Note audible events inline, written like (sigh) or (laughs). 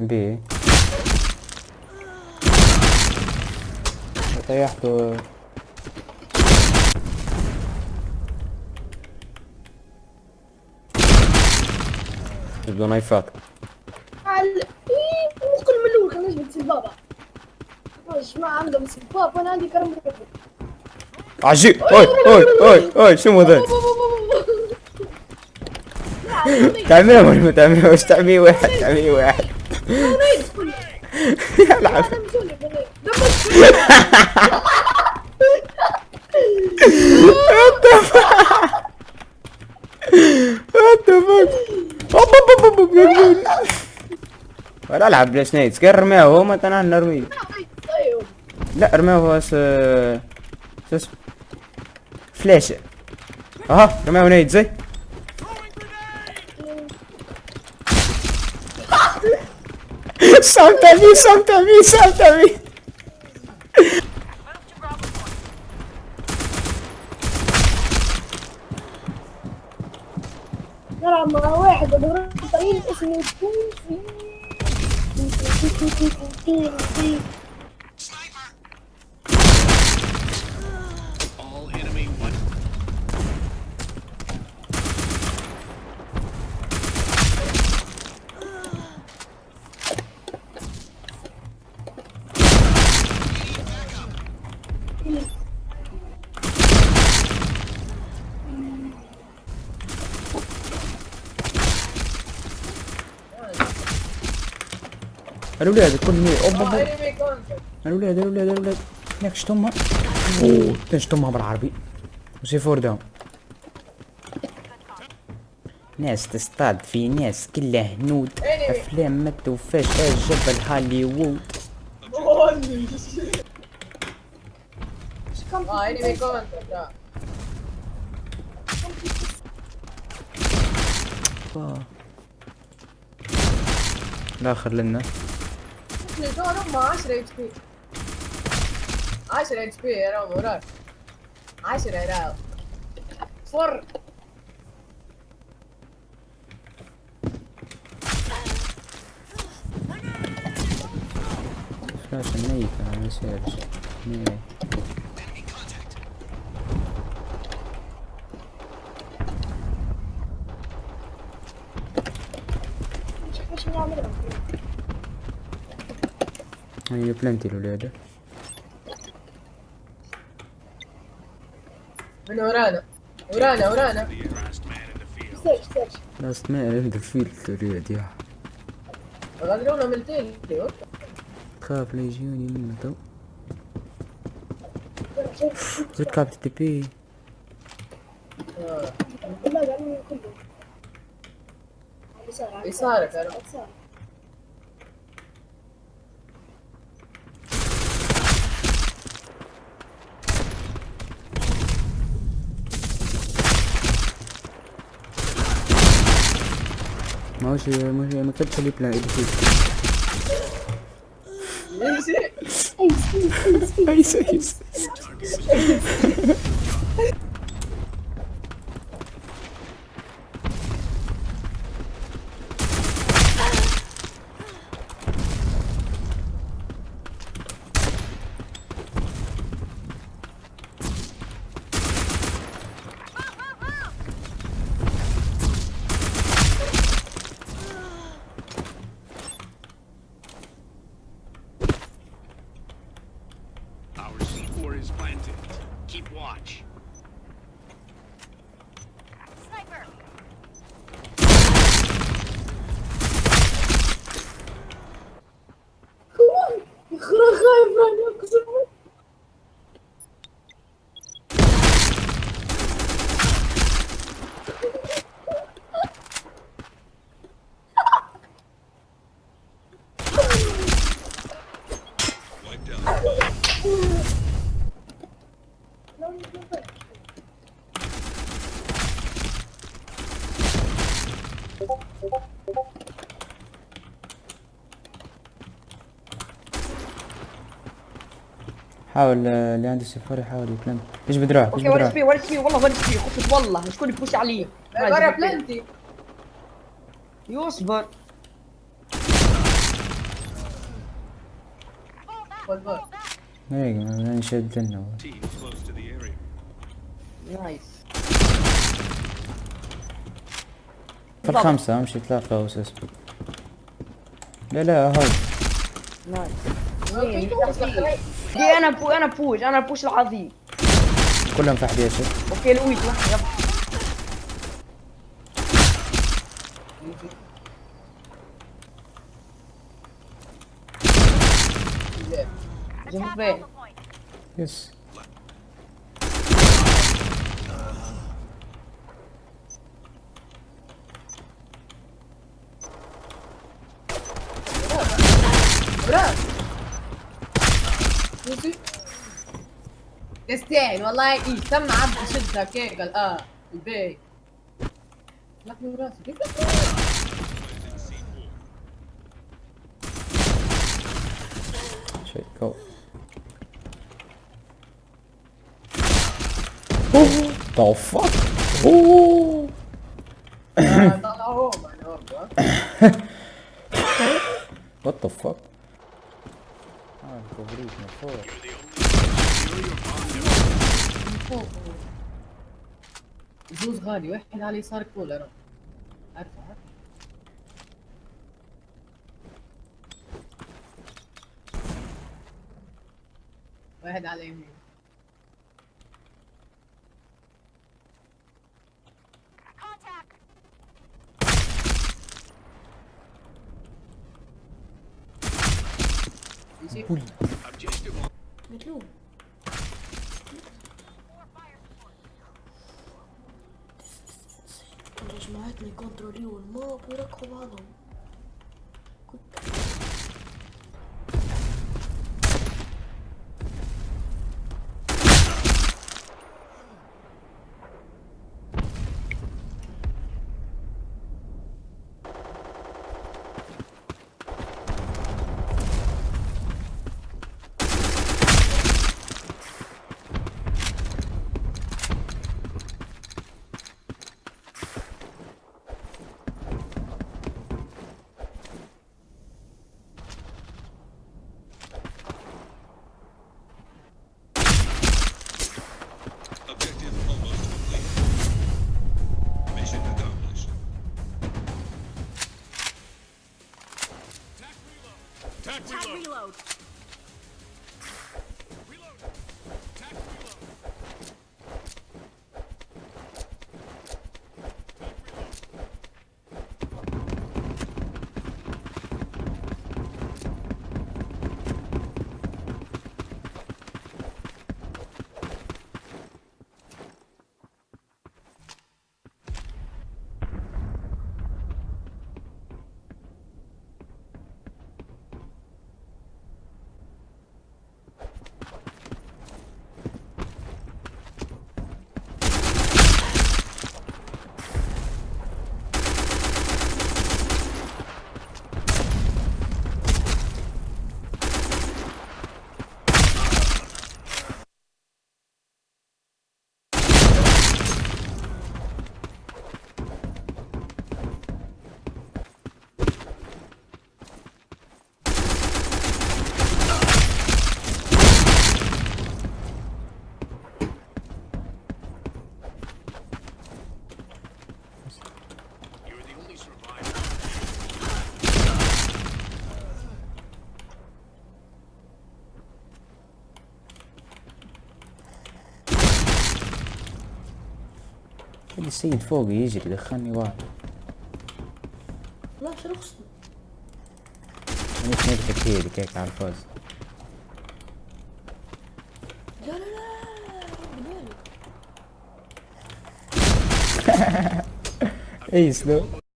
بي. طيحته بدو نايفات على إيه مو كل ملول خلينا نجيب سبابة ما عندهم سباب وأنا عندي كرم عجيب. أوي أوي أوي أوي شو ذا؟ تعميه ولا ما تعميه واحد تعميه واحد. العب ولا العب بلاي سنيتس كان رميه هو مثلا نرميه لا رميه هو س شو اسمه فلاشة أها رميه نيت زي مي صمت مي نلعب مع واحد طويل اسمه الاولاد كل مي اوب اوب الاولاد الاولاد الاولاد هناك شتمها. أوه. شتمها بالعربي. وسي فور داون ناس تصطاد في ناس كلها هنود. أفلام ما توفاش جبل هوليوود. آه Ele era um master HP. Master HP era o melhor. Master era... For... Arkadaşlar ne iyi falan ne seviyoruz. Ne iyi. Şimdi alırım. هي بلانتي الولادة. من ورانا. ورانا ورانا. لاست مان ان ذا فيلد الولاد يا غدرونا من التيل خاف لا يجوني منه تو. زد كابت تي بي يسارك يا मुझे मुझे मैं कब चली plan Isso. حاول آه، اللي عنده سفاري يحاول يكلم إيش بدراعك إيش أوكي بي ورش بي والله ورش بي خفت والله شكون يبوش علي. برا بلنتي. يصبر. هيك ما نشد لنا. نايس. في الخمسة امشي تلاقى وسسبك لا لا هاي. نايس. أوكي. دي أنا بو أنا بوش أنا البوش العظيم. كلهم فحد يا شيخ. أوكي لويس واحد يلا. جنب بيه يس يستاهل والله. إيه سمع عبد هيك قال آه البيت. لكن راسي كيف شيء The fuck? هم What the fuck? من فوق زوز غالي واحد على اليسار كولر عارفه عارفه واحد على Objective on. مطلوب. Like, controleren. Maar op weer komen Attack reload. reload. السيد فوقي يجري دخلني واحد. لا شو رخصتي مش نضحك هيك على الفاز لا لا لا (laughs) اي سلو.